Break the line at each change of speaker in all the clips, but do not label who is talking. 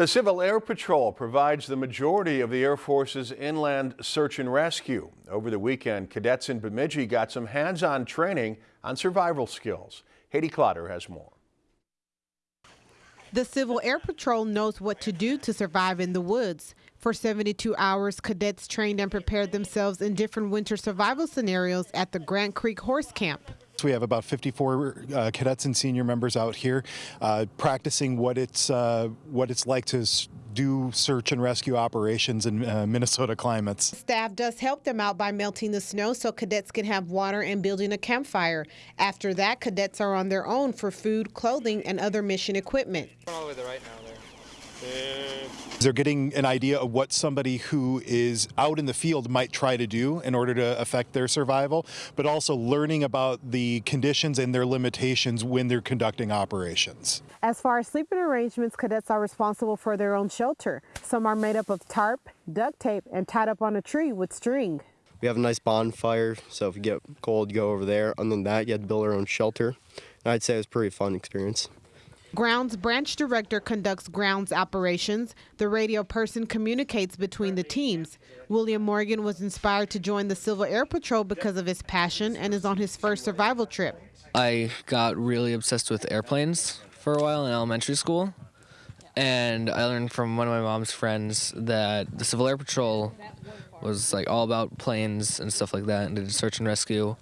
The Civil Air Patrol provides the majority of the Air Force's inland search and rescue. Over the weekend, cadets in Bemidji got some hands-on training on survival skills. Haiti Clotter has more.
The Civil Air Patrol knows what to do to survive in the woods. For 72 hours, cadets trained and prepared themselves in different winter survival scenarios at the Grant Creek Horse Camp.
We have about 54 uh, cadets and senior members out here uh, practicing what it's uh, what it's like to do search and rescue operations in uh, Minnesota climates.
Staff does help them out by melting the snow so cadets can have water and building a campfire. After that, cadets are on their own for food, clothing, and other mission equipment.
All the way to the right now there.
They're getting an idea of what somebody who is out in the field might try to do in order to affect their survival, but also learning about the conditions and their limitations when they're conducting operations.
As far as sleeping arrangements, cadets are responsible for their own shelter. Some are made up of tarp, duct tape, and tied up on a tree with string.
We have a nice bonfire, so if you get cold, you go over there. Other than that, you have to build our own shelter. And I'd say it was a pretty fun experience.
Grounds branch director conducts grounds operations. The radio person communicates between the teams. William Morgan was inspired to join the Civil Air Patrol because of his passion and is on his first survival trip.
I got really obsessed with airplanes for a while in elementary school. And I learned from one of my mom's friends that the Civil Air Patrol was like all about planes and stuff like that and did search and rescue.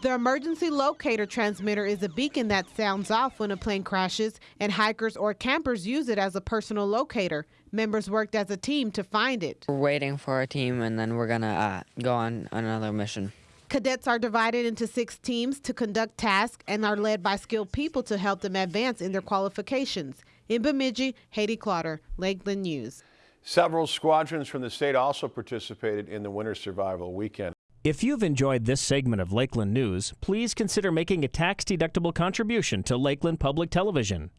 The emergency locator transmitter is a beacon that sounds off when a plane crashes, and hikers or campers use it as a personal locator. Members worked as a team to find it.
We're waiting for a team, and then we're going to uh, go on another mission.
Cadets are divided into six teams to conduct tasks and are led by skilled people to help them advance in their qualifications. In Bemidji, Haiti Clotter, Lakeland News.
Several squadrons from the state also participated in the winter survival weekend.
If you've enjoyed this segment of Lakeland News, please consider making a tax-deductible contribution to Lakeland Public Television.